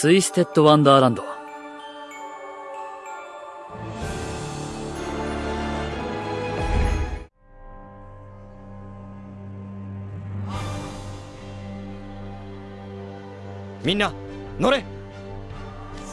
ツイステッド・ワンダーランド。みんな乗れ。シ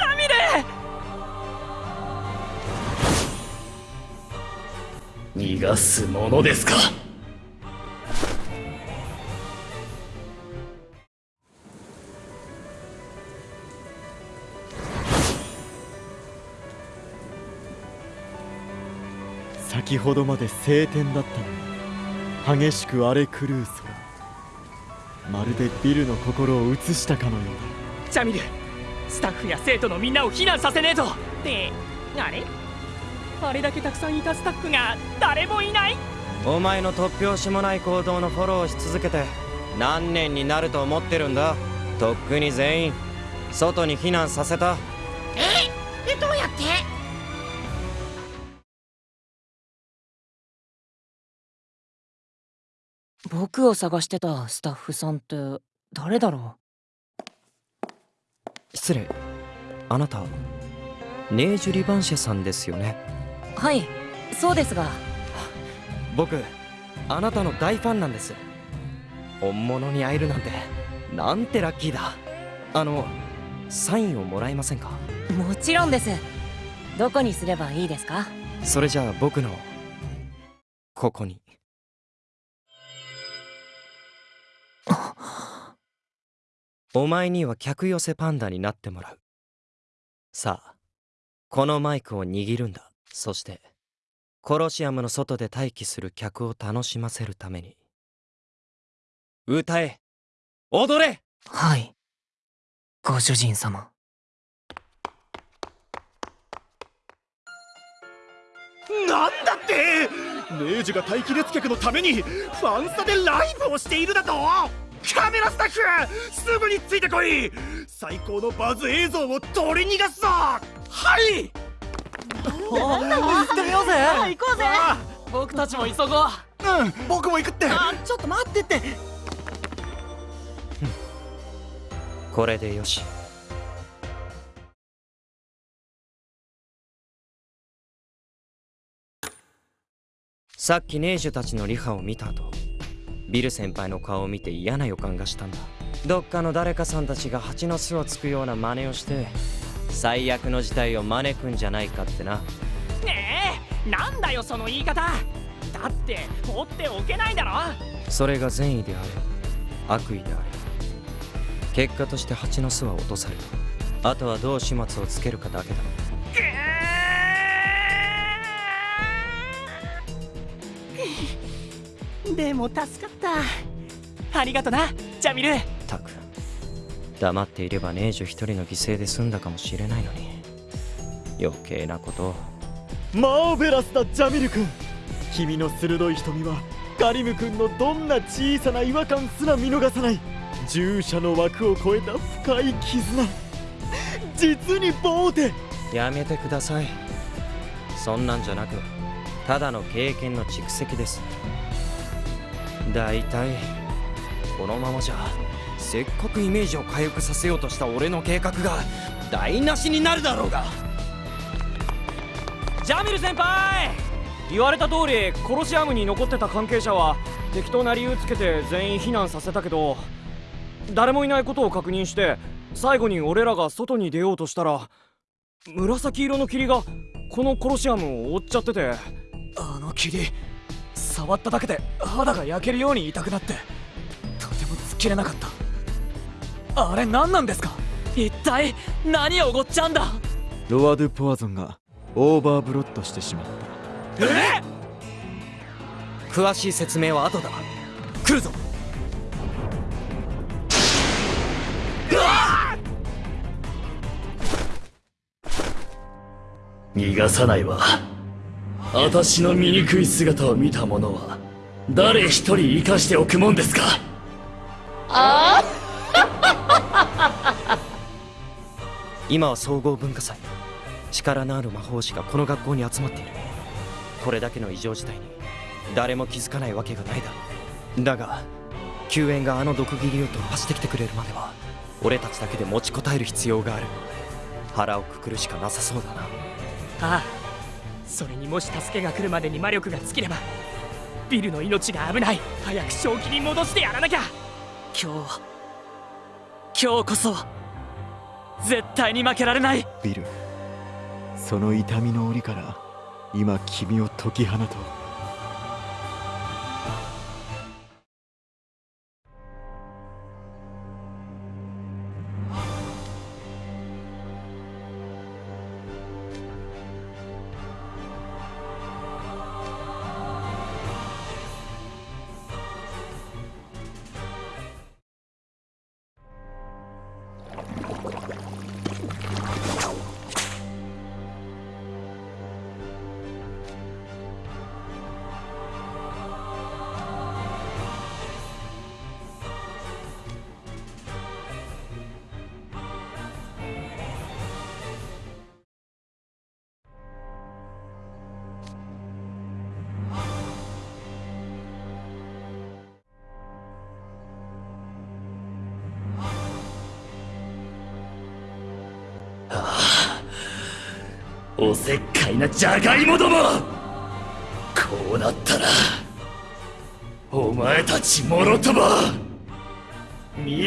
ャミル逃がすものですか先ほどまで晴天だったのに激しく荒れ狂う空。まるでビルの心を映したかのようだ。ジャミルスタッフや生徒のみんなを避難させねえとってあれ？あれだけたくさんいたスタッフが誰もいない？お前の突拍子もない行動のフォローをし続けて何年になると思ってるんだ？とっくに全員外に避難させた僕を探してたスタッフさんって誰だろう？失礼。あなたネージュ・リバンシェさんですよね？はいそうですが。僕あなたの大ファンなんです。本物に会えるなんてなんてラッキーだ。あのサインをもらえませんか？もちろんです。どこにすればいいですか？それじゃあ僕のここにお前には客寄せパンダになってもらう。さあ、このマイクを握るんだ。そして、コロシアムの外で待機する客を楽しませるために。歌え踊れはい。ご主人様。なんだって！ネージュが待機列客のためにファンサでライブをしているだと！カメラスタッフすぐについてこい！最高のバズ映像を取り逃がすぞ！はい！行ってみようぜ。行こうぜ。僕たちも急ごう。うん僕も行くって。あちょっと待ってって。これでよしさっきネージュたちのリハを見た後ビル先輩の顔を見て嫌な予感がしたんだ。どっかの誰かさんたちが蜂の巣をつくような真似をして最悪の事態を招くんじゃないかってな。ねえなんだよその言い方。だって放っておけないだろ。それが善意であれ悪意であれ結果として蜂の巣は落とされた。あとはどう始末をつけるかだけだでも助かった。ありがとなジャミル。たく黙っていればネージュ一人の犠牲で済んだかもしれないのに。余計なことを。マーベラスだジャミル君。君の鋭い瞳はカリム君のどんな小さな違和感すら見逃さない。従者の枠を超えた深い絆。実にボーテ。やめてください。そんなんじゃなくただの経験の蓄積です大体このままじゃせっかくイメージを回復させようとした俺の計画が台無しになるだろうが。ジャミル先輩言われた通りコロシアムに残ってた関係者は適当な理由つけて全員避難させたけど誰もいないことを確認して最後に俺らが外に出ようとしたら紫色の霧がこのコロシアムを覆っちゃってて。あの霧触っただけで肌が焼けるように痛くなってとても突っ切れなかった。あれ何なんですか？一体何が起こってるんだ？ Roi du Poison がオーバーブロットしてしまった。え？詳しい説明は後だ。来るぞ。逃がさないわ私の醜い姿を見た者は誰一人生かしておくもんですか？あ？あ今は総合文化祭。力のある魔法師がこの学校に集まっている。これだけの異常事態に誰も気づかないわけがないだろう。だが救援があの毒斬りを突破してきてくれるまでは俺たちだけで持ちこたえる必要がある。腹をくくるしかなさそうだな。ああそれにもし助けが来るまでに魔力が尽きればビルの命が危ない。早く正気に戻してやらなきゃ。今日今日こそ絶対に負けられない。ビルその痛みの檻から今君を解き放とうおせっかいなジャガイモども。こうなったらお前たちもろとも道連れ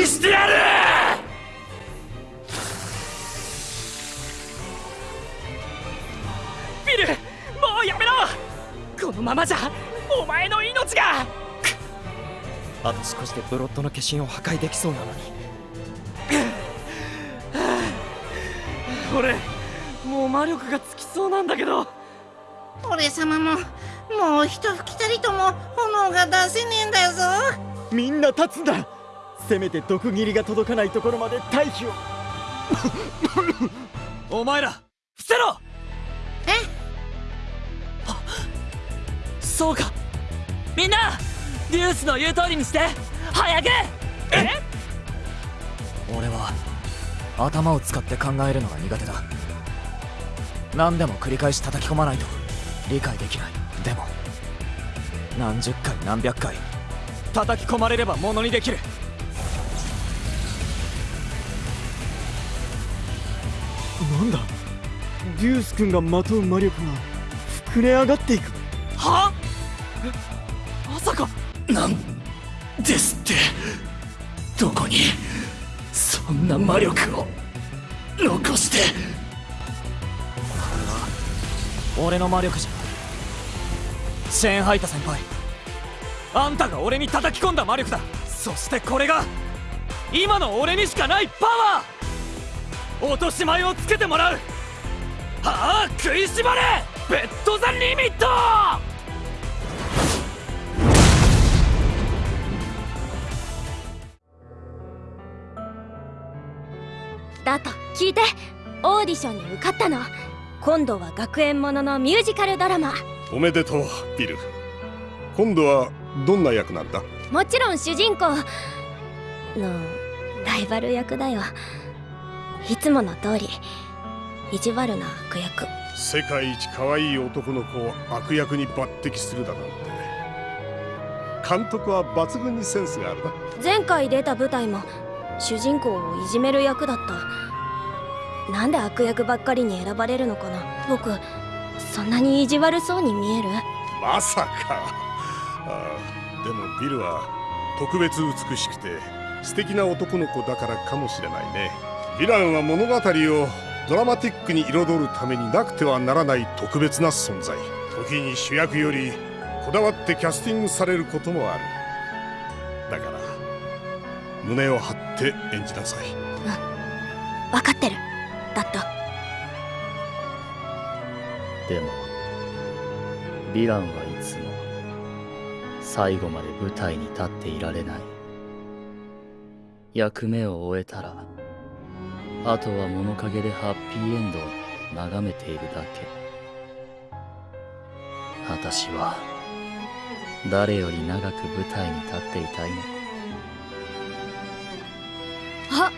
にしてやる。ビルもうやめろ。このままじゃお前の命が。あと少しでブロッドの化身を破壊できそうなのに。俺もう魔力が尽きそうなんだけど。俺様ももう一吹きたりとも炎が出せねえんだよぞ。みんな立つんだ。せめて毒斬りが届かないところまで退避を。お前ら伏せろ！え？そうか。みんなデュースの言う通りにして。早く！俺は頭を使って考えるのが苦手だ何でも繰り返し叩き込まないと理解できない。でも何十回何百回叩き込まれればものにできる。なんだ？デュース君がまとう魔力が膨れ上がっていく。は？えまさか。なんですって。どこにそんな魔力を残して俺の魔力じゃ。シェーンハイタ先輩。あんたが俺に叩き込んだ魔力だ。そしてこれが今の俺にしかないパワー。落とし前をつけてもらう。はあ食いしばれ。ベッド・ザ・リミット。だと聞いてオーディションに受かったの。今度は学園もののミュージカルドラマ。おめでとうビル。今度はどんな役なんだ？もちろん主人公のライバル役だよ。いつもの通り。意地悪な悪役。世界一可愛い男の子を悪役に抜擢するだなんて。監督は抜群にセンスがあるな。前回出た舞台も主人公をいじめる役だったなんで悪役ばっかりに選ばれるのかな？僕そんなに意地悪そうに見える？まさか。あーでもビルは特別美しくて素敵な男の子だからかもしれないね。ヴィランは物語をドラマティックに彩るためになくてはならない特別な存在。時に主役よりこだわってキャスティングされることもある。だから胸を張って演じなさい。分かってるヴィランはいつも最後まで舞台に立っていられない。役目を終えたらあとは物陰でハッピーエンドを眺めているだけ。私は誰より長く舞台に立っていたいの？あ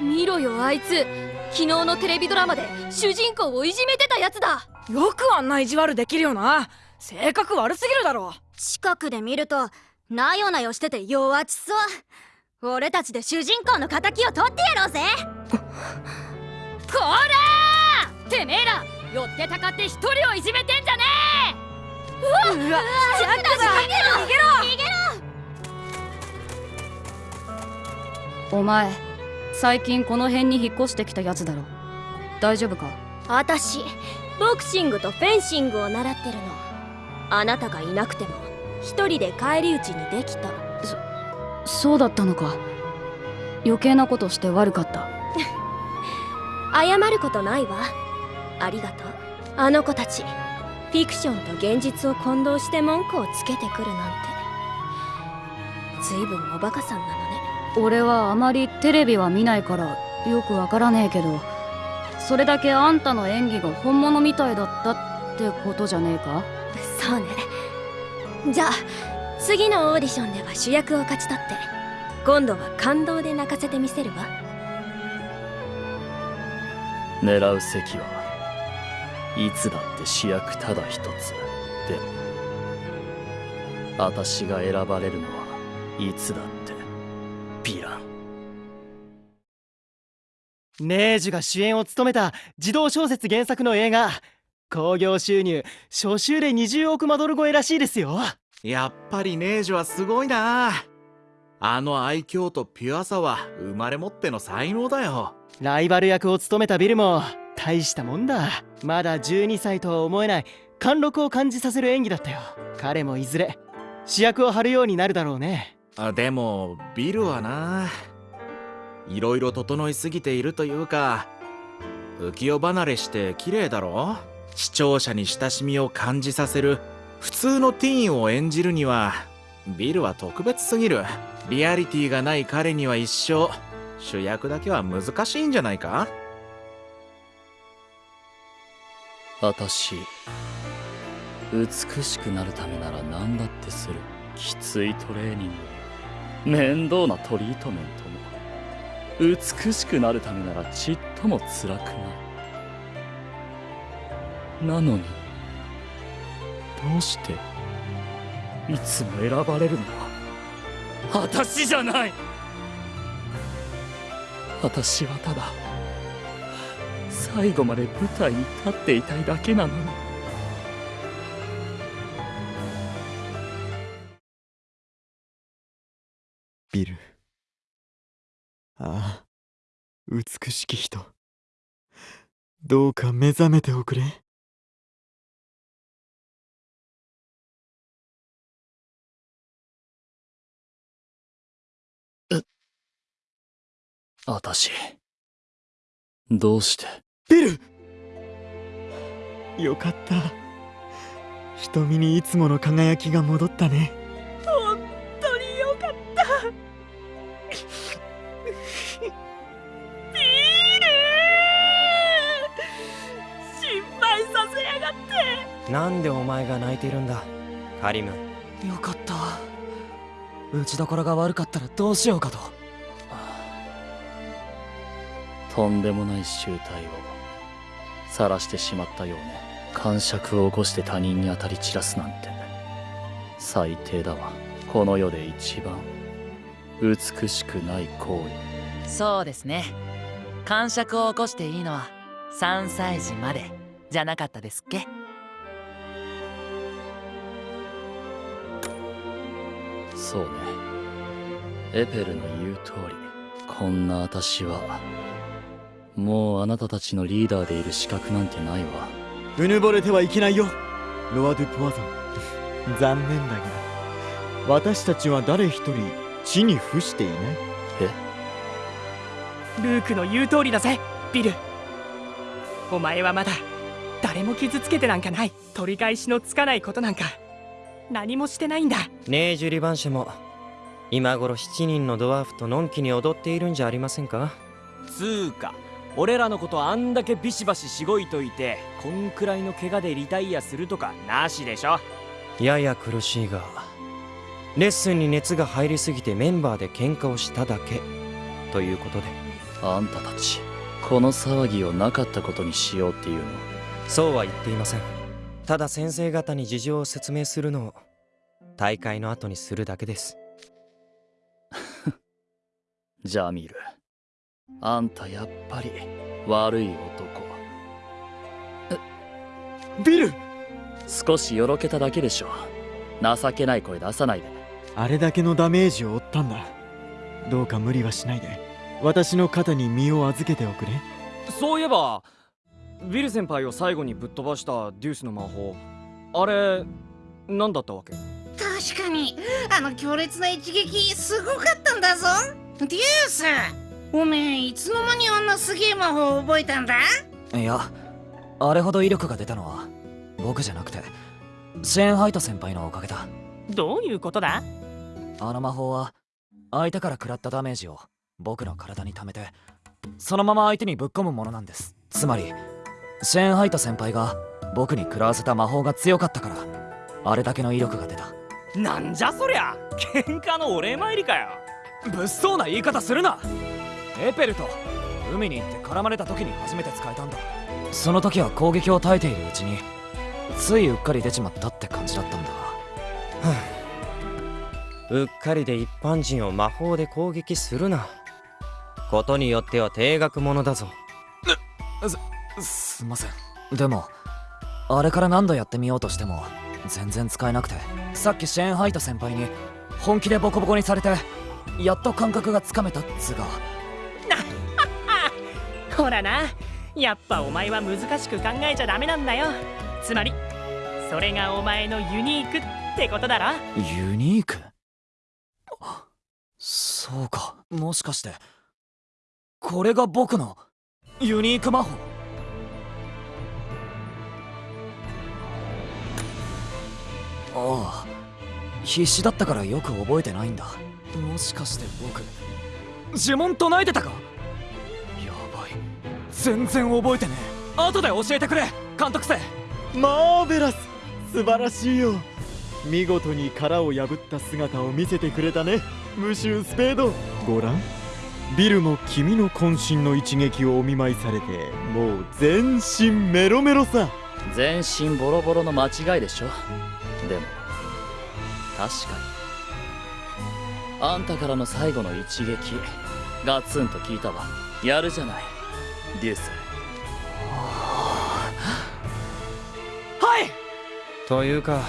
見ろよあいつ。昨日のテレビドラマで主人公をいじめてたやつだ。よくあんな意地悪できるよな性格悪すぎるだろ。近くで見るとなよなよしてて弱ちそう。俺たちで主人公の敵を取ってやろうぜ。こらー！てめえら寄ってたかって一人をいじめてんじゃねうわうわジャックだ逃げろ逃げろ！逃げろお前最近この辺に引っ越してきたやつだろ。大丈夫か？私ボクシングとフェンシングを習ってるのあなたがいなくても一人で返り討ちにできた。そうだったのか。余計なことして悪かった。謝ることないわ。ありがとう。あの子たちフィクションと現実を混同して文句をつけてくるなんて。ずいぶんおバカさんなのね。俺はあまりテレビは見ないからよくわからねえけどそれだけあんたの演技が本物みたいだったってことじゃねえか？そうね。じゃあ次のオーディションでは主役を勝ち取って今度は感動で泣かせてみせるわ。狙う席はいつだって主役ただ一つでも私が選ばれるのはいつだってヴィラン。ネージュが主演を務めた児童小説原作の映画興行収入初週で20億マドル超えらしいですよ。やっぱりネージュはすごいなあの愛嬌とピュアさは生まれ持っての才能だよ。ライバル役を務めたビルも大したもんだ。まだ12歳とは思えない。貫禄を感じさせる演技だったよ。彼もいずれ主役を張るようになるだろうね。あでもビルはないろいろ整いすぎているというか浮世離れして綺麗だろ？視聴者に親しみを感じさせる普通のティーンを演じるにはビルは特別すぎる。リアリティがない彼には一生主役だけは難しいんじゃないか？私美しくなるためなら何だってする。きついトレーニング。面倒なトリートメントも。美しくなるためならちっとも辛くない。なのに。どうしていつも選ばれるのは私じゃない。私はただ最後まで舞台に立っていたいだけなのに。ビル。ああ美しき人。どうか目覚めておくれ。私どうして？ビル！よかった。瞳にいつもの輝きが戻ったね。本当によかった。ビール！心配させやがって。なんでお前が泣いてるんだ？カリム。よかった。打ちどころが悪かったらどうしようかととんでもない集体を晒してしまったようね。感触を起こして他人に当たり散らすなんて。最低だわ。この世で一番美しくない行為。そうですね。感触を起こしていいのは3歳児までじゃなかったですっけ？そうね。エペルの言う通り。こんな私はもうあなたたちのリーダーでいる資格なんてないわ。うぬぼれてはいけないよ。ロア・ドゥ・ポワゾン。残念だが私たちは誰一人地に伏していない。え？ルークの言う通りだぜビル。お前はまだ誰も傷つけてなんかない。取り返しのつかないことなんか。何もしてないんだ。ネージュ・リバンシェも今頃7人のドワーフとのんきに踊っているんじゃありませんか？つーか俺らのことあんだけビシバシしごいといてこんくらいの怪我でリタイアするとかなしでしょ。やや苦しいがレッスンに熱が入りすぎてメンバーで喧嘩をしただけということで。あんたたちこの騒ぎをなかったことにしようっていうの。そうは言っていません。ただ先生方に事情を説明するのを大会の後にするだけです。ジャミールあんたやっぱり悪い男。ビル！少しよろけただけでしょ情けない声出さないで。あれだけのダメージを負ったんだ。どうか無理はしないで。私の肩に身を預けておくれ。そういえばビル先輩を最後にぶっ飛ばしたデュースの魔法。あれ何だったわけ？確かにあの強烈な一撃すごかったんだぞ。デュースおめえいつの間にあんなすげえ魔法を覚えたんだ？いやあれほど威力が出たのは僕じゃなくてシェーンハイト先輩のおかげだ。どういうことだ？あの魔法は相手から食らったダメージを僕の体に溜めてそのまま相手にぶっ込むものなんです。つまりシェーンハイト先輩が僕に食らわせた魔法が強かったからあれだけの威力が出た。なんじゃそりゃ！喧嘩のお礼参りかよ！物騒な言い方するなエペルと海に行って絡まれた時に初めて使えたんだ。その時は攻撃を耐えているうちについうっかり出ちまったって感じだったんだ。う。っかりで一般人を魔法で攻撃するな。ことによっては定額ものだぞ。すすんません。でもあれから何度やってみようとしても全然使えなくて。さっきシェーンハイト先輩に本気でボコボコにされてやっと感覚がつかめたっつうがほらな。やっぱお前は難しく考えちゃダメなんだよ。つまりそれがお前のユニークってことだろ。ユニーク？そうか。もしかしてこれが僕のユニーク魔法？ああ必死だったからよく覚えてないんだ。もしかして僕呪文唱えてたか？全然覚えてねえ。後で教えてくれ監督生マーベラス素晴らしいよ。見事に殻を破った姿を見せてくれたね。ムシュースペード。ご覧。ビルも君の渾身の一撃をお見舞いされてもう全身メロメロさ。全身ボロボロの間違いでしょ。でも確かに。あんたからの最後の一撃ガツンと効いたわ。やるじゃないデュースはい！というか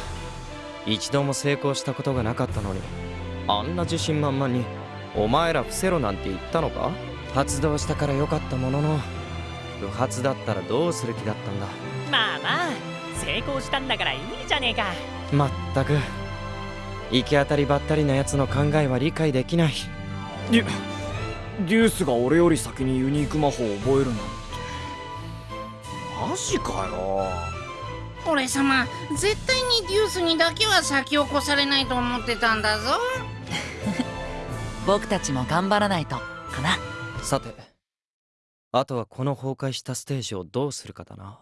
一度も成功したことがなかったのにあんな自信満々にお前ら伏せろなんて言ったのか？発動したからよかったものの不発だったらどうする気だったんだ？まあまあ成功したんだからいいじゃねえか。まったく行き当たりばったりな奴の考えは理解できないデュースが俺より先にユニーク魔法を覚えるなんて。マジかよ。俺様絶対にデュースにだけは先を越されないと思ってたんだぞ。僕たちも頑張らないとかな。さてあとはこの崩壊したステージをどうするかだな。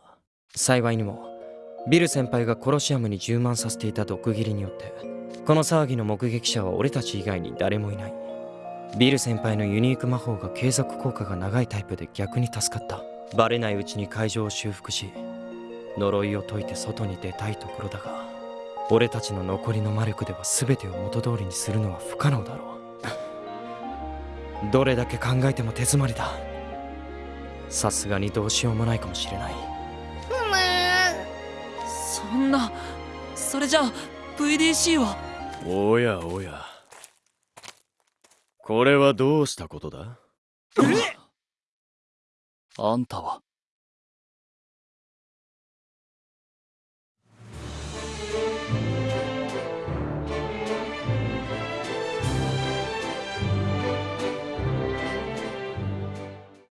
幸いにもビル先輩がコロシアムに充満させていた毒斬りによってこの騒ぎの目撃者は俺たち以外に誰もいないビル先輩のユニーク魔法が継続効果が長いタイプで逆に助かった。バレないうちに会場を修復し呪いを解いて外に出たいところだが俺たちの残りの魔力では全てを元通りにするのは不可能だろう。どれだけ考えても手詰まりだ。さすがにどうしようもないかもしれない。そんなそれじゃあ VDC は？おやおやこれはどうしたことだ？あんたは